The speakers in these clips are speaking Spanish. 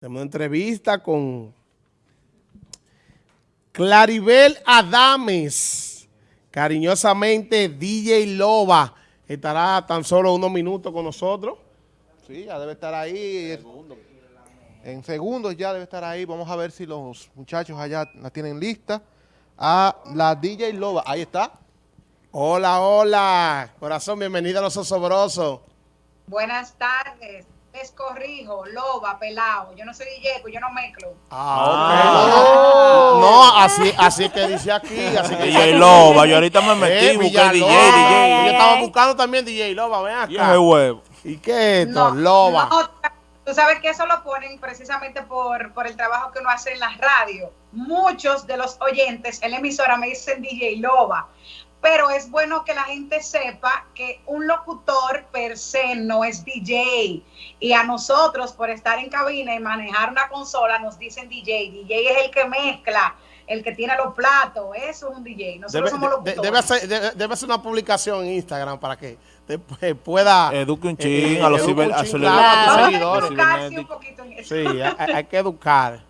Tenemos una entrevista con Claribel Adames, cariñosamente DJ Loba. Estará tan solo unos minutos con nosotros. Sí, ya debe estar ahí. En segundos ya debe estar ahí. Vamos a ver si los muchachos allá la tienen lista. A la DJ Loba. Ahí está. Hola, hola. Corazón, bienvenida a Los Osobrosos. Buenas tardes. Les corrijo, loba, pelado. Yo no soy DJ, pues yo no mezclo. Ah, ok. No, así, así que dice aquí. Así que dice DJ aquí. Loba, yo ahorita me metí, Eh, busqué. DJ, DJ. Yo estaba buscando también DJ Loba, ven acá. Huevo. ¿Y qué es esto? Loba. no, tú sabes que eso lo ponen precisamente por, por el trabajo que uno hace en la radio. Muchos de los oyentes en la emisora me dicen DJ Loba, pero es bueno que la gente sepa que un locutor per se no es DJ. Y a nosotros, por estar en cabina y manejar una consola, nos dicen DJ. DJ es el que mezcla, el que tiene los platos. Eso es un DJ. Nosotros Debe, somos locutores. debe hacer, debe- debe hacer una publicación en Instagram para que después pueda... Eduque un eh, chin eh, a los ciber- a chin, sus claro, a tus Vamos a seguidores. educarse un poquito en eso. Sí, hay, hay que educar.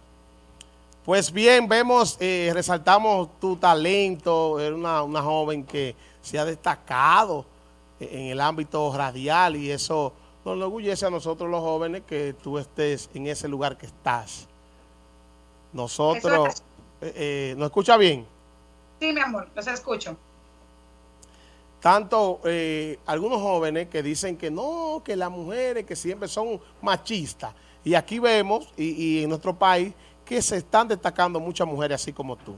Pues bien, vemos, eh, resaltamos tu talento, eres una, una joven que se ha destacado en el ámbito radial y eso nos enorgullece a nosotros los jóvenes que tú estés en ese lugar que estás. Nosotros, eh, eh, ¿nos escucha bien? Sí, mi amor, los escucho. Tanto eh, algunos jóvenes que dicen que no, que las mujeres que siempre son machistas. Y aquí vemos, y, y en nuestro país, que se están destacando muchas mujeres así como tú.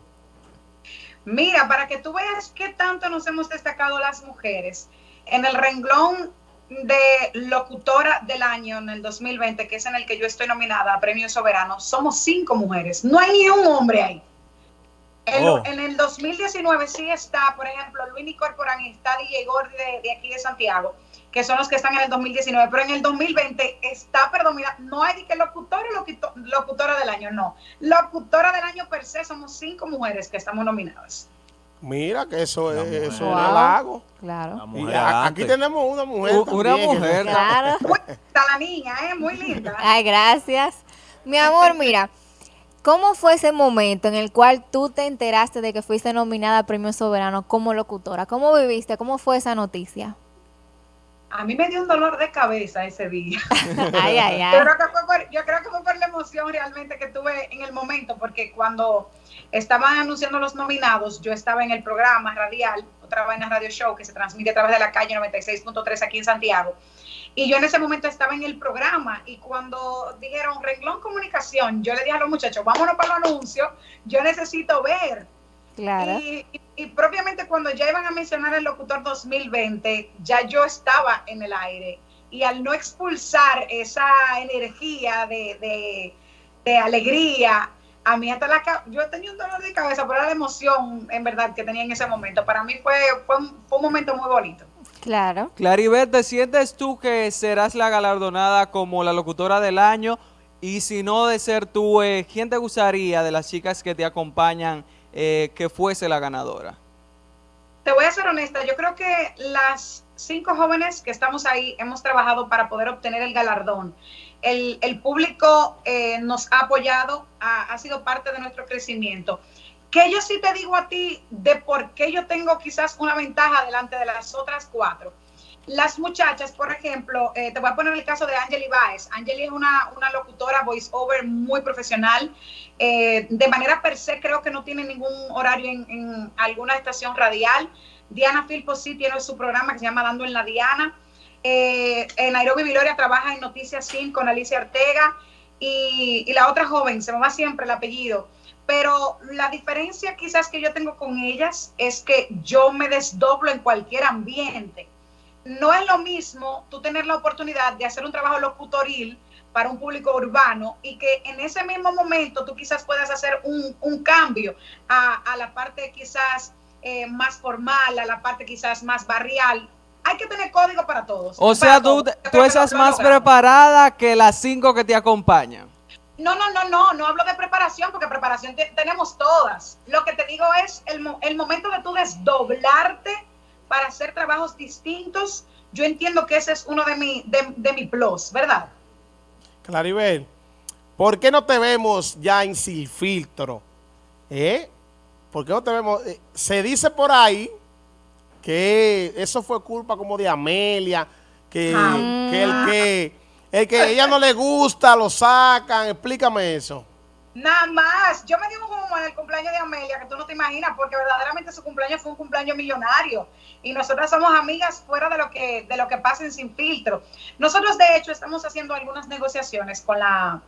Mira, para que tú veas qué tanto nos hemos destacado las mujeres, en el renglón de locutora del año en el 2020, que es en el que yo estoy nominada a Premio Soberano, somos cinco mujeres. No hay ni un hombre ahí. En, Oh. en el 2019 sí está, por ejemplo, Luini Corporán y está DJ Gordy de, de aquí de Santiago, que son los que están en el 2019, pero en el 2020 está predominante, no hay ni que locutora o locuto- locutora del año, no. Locutora del año per se somos cinco mujeres que estamos nominadas. Mira que eso La es, mujer. eso es Wow. un halago. La Claro. Y a- aquí tenemos una mujer. U- una también mujer. no- Claro. Está la niña, ¿eh? Muy linda. Ay, gracias. Mi amor, mira, ¿cómo fue ese momento en el cual tú te enteraste de que fuiste nominada a Premio Soberano como locutora? ¿Cómo viviste? ¿Cómo fue esa noticia? A mí me dio un dolor de cabeza ese día. Ay, ay, Yo ay. creo, que fue por, yo creo que fue por la emoción realmente que tuve en el momento, porque cuando estaban anunciando los nominados, yo estaba en el programa radial, otra vaina radio show que se transmite a través de la calle 96.3 aquí en Santiago. Y yo en ese momento estaba en el programa y cuando dijeron renglón comunicación, yo le dije a los muchachos, vámonos para el anuncio, yo necesito ver. Claro. Y, y- y propiamente cuando ya iban a mencionar el locutor 2020, ya yo estaba en el aire. Y al no expulsar esa energía de, de- de alegría, a mí hasta la yo tenía un dolor de cabeza, pero era la emoción en verdad que tenía en ese momento. Para mí fue, fue, un, fue un momento muy bonito. Claro. Claribel, ¿te sientes tú que serás la galardonada como la locutora del año? Y si no de ser tú, eh, ¿quién te gustaría de las chicas que te acompañan eh, que fuese la ganadora? Te voy a ser honesta, yo creo que las cinco jóvenes que estamos ahí hemos trabajado para poder obtener el galardón. El, el público eh, nos ha apoyado, ha, ha sido parte de nuestro crecimiento. Que yo sí te digo a ti de por qué yo tengo quizás una ventaja delante de las otras cuatro. Las muchachas, por ejemplo, eh, te voy a poner el caso de Angeli Baez. Angeli es una, una locutora voice over muy profesional. Eh, de manera per se, creo que no tiene ningún horario en, alguna estación radial. Diana Filpo sí tiene su programa que se llama Dando en la Diana. Eh, en Nairobi Viloria trabaja en Noticias Sin con Alicia Ortega. Y, y la otra joven, se me va siempre el apellido. Pero la diferencia quizás que yo tengo con ellas es que yo me desdoblo en cualquier ambiente no es lo mismo tú tener la oportunidad de hacer un trabajo locutoril para un público urbano y que en ese mismo momento tú quizás puedas hacer un, un cambio a, a la parte quizás eh, más formal, a la parte quizás más barrial. Hay que tener código para todos. O sea, tú, tú estás más preparada que las cinco que te acompañan. No, no, no, no, no hablo de preparación porque preparación te- tenemos todas. Lo que te digo es el, el momento de tú desdoblarte para hacer trabajos distintos. Yo entiendo que ese es uno de mi, de, de mi plus, ¿verdad? Claribel, ¿por qué no te vemos ya en Sin Filtro? ¿Eh? ¿Por qué no te vemos? Eh, se dice por ahí que eso fue culpa como de Amelia, que, Ah. que el que el que a ella no le gusta lo sacan. Explícame eso. Nada más. Yo me di un humo en el cumpleaños de Amelia, que tú no te imaginas, porque verdaderamente su cumpleaños fue un cumpleaños millonario. Y nosotras somos amigas fuera de lo que, de lo que pasen sin filtro. Nosotros, de hecho, estamos haciendo algunas negociaciones con la,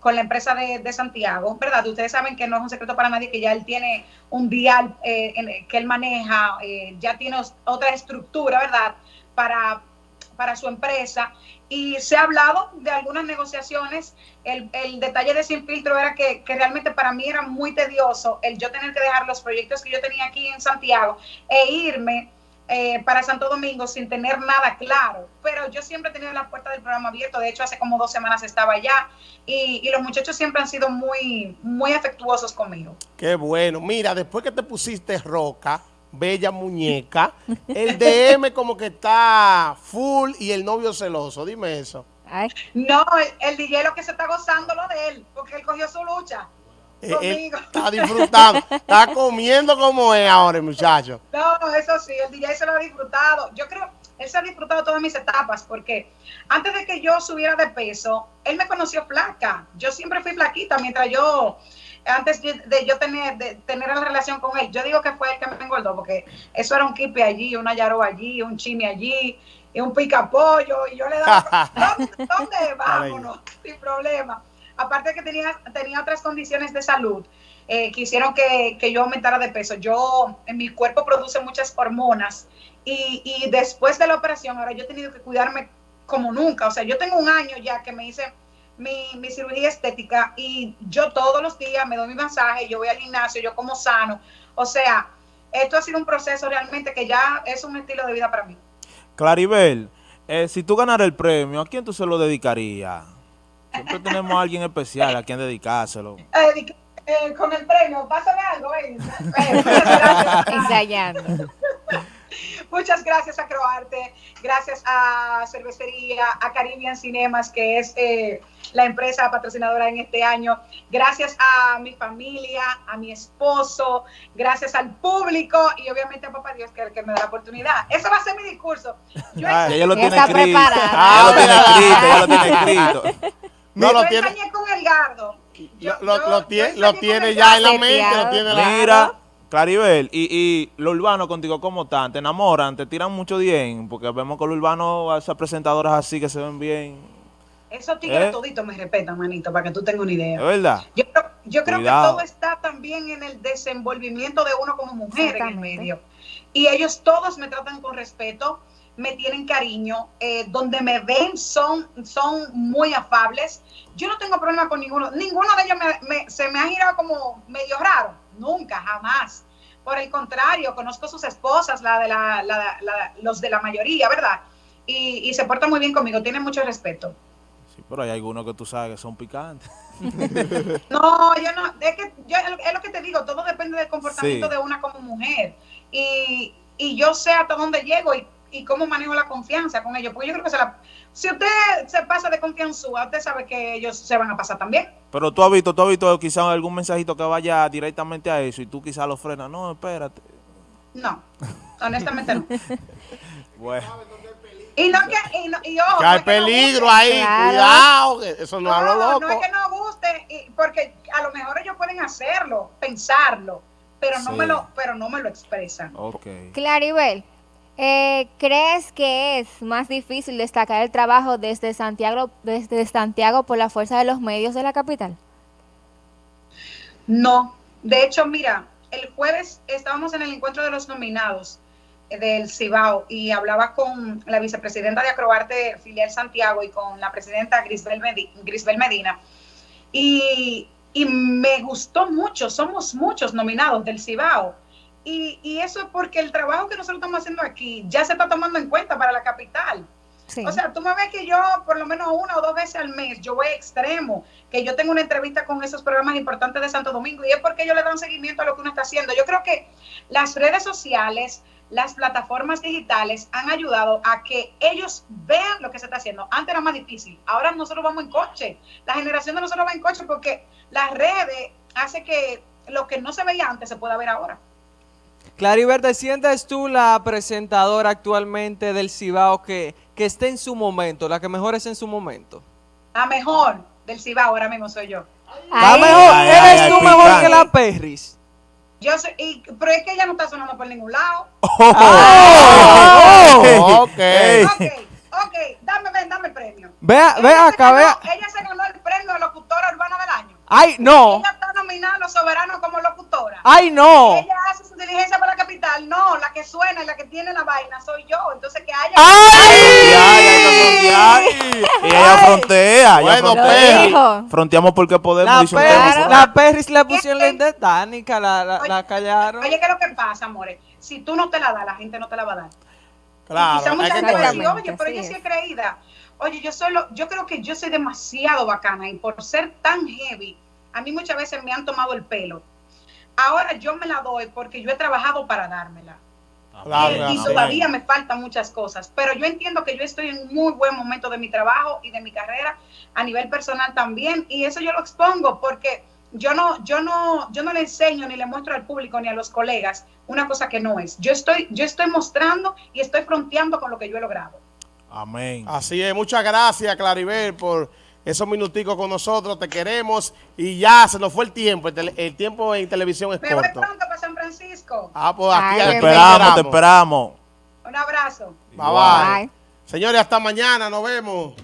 con la empresa de, de Santiago, ¿verdad? Ustedes saben que no es un secreto para nadie que ya él tiene un dial eh, que él maneja, eh, ya tiene otra estructura, ¿verdad? Para, para su empresa. Y se ha hablado de algunas negociaciones. El, el detalle de Sin Filtro era que, que realmente para mí era muy tedioso el yo tener que dejar los proyectos que yo tenía aquí en Santiago e irme eh, para Santo Domingo sin tener nada claro. Pero yo siempre he tenido la puerta del programa abierto. De hecho, hace como dos semanas estaba allá y, y los muchachos siempre han sido muy, muy afectuosos conmigo. Qué bueno. Mira, después que te pusiste roca, bella muñeca, el DM como que está full y el novio celoso. Dime eso. Ay, No, el, el DJ lo que se está gozando lo de él, porque él cogió su lucha. Eh, él Conmigo. está disfrutando, está comiendo como es ahora el muchacho. No, eso sí, el DJ se lo ha disfrutado. Yo creo, él se ha disfrutado todas mis etapas, porque antes de que yo subiera de peso, él me conoció flaca. Yo siempre fui flaquita, mientras yo, antes de de yo tener, de tener la relación con él, yo digo que fue el que me engordó, porque eso era un kipe allí, una yaro allí, un chimi allí, y un picapollo, y yo le daba, ¿dónde, dónde? Vámonos, sin problema. Aparte que tenía, tenía otras condiciones de salud eh, que hicieron que, que yo aumentara de peso. Yo, en mi cuerpo produce muchas hormonas y, y después de la operación, ahora yo he tenido que cuidarme como nunca. O sea, yo tengo un año ya que me hice mi, mi cirugía estética y yo todos los días me doy mi masaje, yo voy al gimnasio, yo como sano. O sea, esto ha sido un proceso realmente que ya es un estilo de vida para mí. Claribel, eh, si tú ganaras el premio, ¿a quién tú se lo dedicarías? Siempre tenemos a alguien especial a quien dedicárselo. Eh, eh, con el premio, pásame algo, ven. Eh, ensayando. Muchas gracias a Croarte, gracias a Cervecería, a Caribbean Cinemas, que es eh, la empresa patrocinadora en este año, gracias a mi familia, a mi esposo, gracias al público y obviamente a Papá Dios que, que me da la oportunidad. Eso va a ser mi discurso. Yo, Ella lo Ya tiene está escrito. preparada. Ya lo tiene escrito, ya lo tiene escrito. No, lo tiene, ensañé con el gardo. Yo- lo, lo- yo- lo yo tiene, lo ya en la mente, lo tiene la... Claribel, y, y lo urbano contigo, ¿cómo están? ¿Te enamoran? ¿Te tiran mucho bien? Porque vemos que lo urbano, esas presentadoras así que se ven bien. Esos tigres ¿Eh? toditos me respetan, manito, para que tú tengas una idea. ¿Es verdad? Yo, creo- yo creo que todo está también en el desenvolvimiento de uno como mujer en el medio. Y ellos todos me tratan con respeto, me tienen cariño, eh, donde me ven son, son muy afables. Yo no tengo problema con ninguno. Ninguno de ellos me- me- se me ha girado como medio raro. Nunca, jamás. Por el contrario, conozco sus esposas, la de la, la- la- los de la mayoría, ¿verdad? Y, y se portan muy bien conmigo, tienen mucho respeto. Sí, pero hay algunos que tú sabes que son picantes. No, yo no, es que yo, es lo que te digo, todo depende del comportamiento Sí. de una como mujer. Y, y yo sé hasta dónde llego y, y cómo manejo la confianza con ellos. Porque yo creo que se la, si usted se pasa de confianza, usted sabe que ellos se van a pasar también. Pero tú has visto, tú has visto quizás algún mensajito que vaya directamente a eso y tú quizás lo frenas. No, espérate. No, honestamente no. Bueno, Y no que, y, no, y ojo, Que no hay es que no peligro guste. ahí, Claro. cuidado, que eso no, es a lo No, loco. no es que no guste, y- porque a lo mejor ellos pueden hacerlo, pensarlo, pero no Sí. me lo, pero no me lo expresan. ok. Claribel, eh, ¿crees que es más difícil destacar el trabajo desde Santiago, desde Santiago por la fuerza de los medios de la capital? No, de hecho, mira, el jueves estábamos en el encuentro de los nominados eh, del Cibao y hablaba con la vicepresidenta de Acroarte Filial Santiago y con la presidenta Grisbel, Medi- Grisbel Medina. Y me gustó mucho, somos muchos nominados del Cibao. Y, y eso es porque el trabajo que nosotros estamos haciendo aquí ya se está tomando en cuenta para la capital. Sí. O sea, tú me ves que yo por lo menos una o dos veces al mes, yo voy extremo, que yo tengo una entrevista con esos programas importantes de Santo Domingo y es porque ellos le dan seguimiento a lo que uno está haciendo. Yo creo que las redes sociales las plataformas digitales han ayudado a que ellos vean lo que se está haciendo. Antes era más difícil, ahora nosotros vamos en coche. La generación de nosotros va en coche porque las redes hace que lo que no se veía antes se pueda ver ahora. Claribel, ¿te sientes tú la presentadora actualmente del Cibao que, que esté en su momento, la que mejor es en su momento? La mejor del Cibao ahora mismo soy yo. La mejor, ay, eres ay, tú ay, mejor picante. que la Perris. Yo soy, y, pero es que ella no está sonando por ningún lado. Oh, ok. Ey. Ok, ok, dame, ven, dame el premio. Vea, Ella vea acá, ganó- vea. Ella se ganó el premio de locutora urbana del año. ¡Ay, no! Ella está nominada a los soberanos como locutora. ¡Ay, no! Ella hace su diligencia para la capital. No, la que suena y la que tiene la vaina soy yo. Entonces que haya. Ay, ay, ay, ay, Y ella frontea. ella Bueno, frontea. Fronteamos porque podemos. La, Perris, la Perris le pusieron la indetánica, la, la, Oye, la callaron. Oye, ¿qué es lo que pasa, amores? Si tú no te la das, la gente no te la va a dar. Y Claro, quizá hay mucha que gente va a decir, oye, pero ella sí es creída. Oye, yo solo, yo creo que yo soy demasiado bacana y por ser tan heavy, a mí muchas veces me han tomado el pelo. Ahora yo me la doy porque yo he trabajado para dármela. Claro, y, y todavía me faltan muchas cosas, pero yo entiendo que yo estoy en un muy buen momento de mi trabajo y de mi carrera a nivel personal también y eso yo lo expongo porque yo no yo no yo no le enseño ni le muestro al público ni a los colegas una cosa que no es. Yo estoy yo estoy mostrando y estoy fronteando con lo que yo he logrado. Amén. Así es, muchas gracias Claribel por esos minuticos con nosotros, te queremos y ya se nos fue el tiempo, el, tele- el tiempo en televisión es Me voy corto. pronto para San Francisco. Ah, pues aquí, Ay, Te esperamos, te esperamos. Un abrazo. Bye bye. Bye. Señores, hasta mañana, nos vemos.